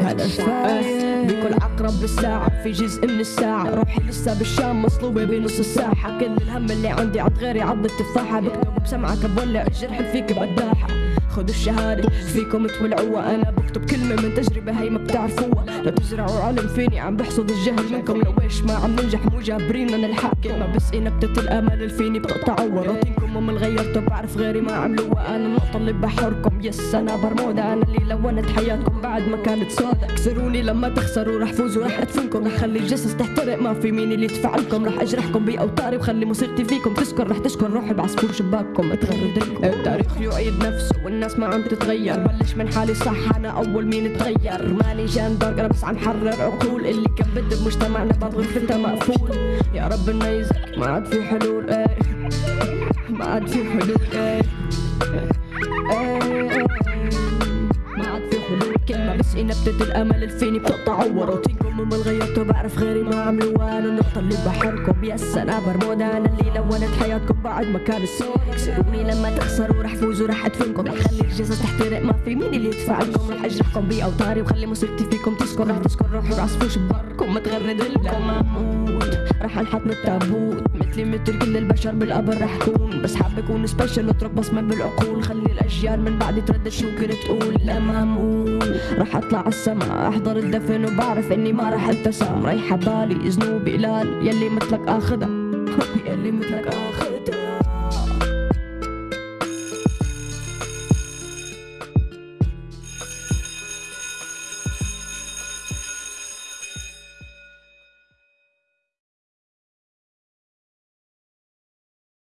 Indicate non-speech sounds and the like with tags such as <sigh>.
هذا الفايز بكل عقرب بالساعة في جزء من الساعة. روحي لسه بالشام مصلوبة بنص الساحة كل الهم اللي عندي عند غيري عض التفاحة. بكتب بسمعك بولع الجرح فيك بداحة خدوا الشهادة. فيكم تولعوها. أنا بكتب كلمة من تجربة هي ما بتعرفوها. لا تزرعوا علم فيني. عم بحصد الجهل منكم. لو إيش ما عم ننجح مو جابرين الحق. ما بس نبتة الأمل اللي فيني بتقطعوا روتينكم ومن غيرته بعرف غيري ما عملوها. أنا النقطة اللي بحركم بس أنا برمودا أنا اللي لونت حياتكم بعد ما كانت سودا كسروني لما تخسروا. رح فوز ورح أدفنكم. رح خلي الجثث تحترق. ما في مين اللي يدفع لكم. رح أجرحكم بأوتاري وخلي موسيقتي فيكم. تسكر رح تشكر. روحي بعصفور شباككم. اتغرد لكم التاريخ يعيد نفسه. والناس ما عم تتغير بلش من حالي صح أنا أول مين تغير. ماني جان أنا بس عم حرر عقول. اللي كان بد بمجتمعنا باب غرفتها مقفول. يا رب نيزك ما عاد في حلول إيه. ما عاد في حلول إيه. بس نبتة الأمل اللي فيني بتقطعوا وروتينكم وما غيرته بعرف غيري ما عملوا أنا النقطة اللي بحركم بس أنا برمودا أنا اللي لونت حياتكم بعد ما كانت سودا. كسروني لما تخسروا رح فوز ورح أدفنكم. رح خلي الجثث تحترق ما في مين اللي يدفع لكم. رح أجرحكم بأوتاري وخلي موسيقتي فيكم تسكر رح تسكر روحي بعصفور شباككم متغرد لكم انحط من التابوت. مثلي مثل كل البشر بالقبر رح كون بس حاب اكون سبيشل اترك بصمة بالعقول. خلي الاجيال من بعدي تردد شو كنت تقول. لا مامون رح أطلع عالسما أحضر الدفن وبعرف إني ما رح التسام رايحة بالي ذنوبي قلال يلي مثلك آخذها. <laughs> يلي مثلك آخذها.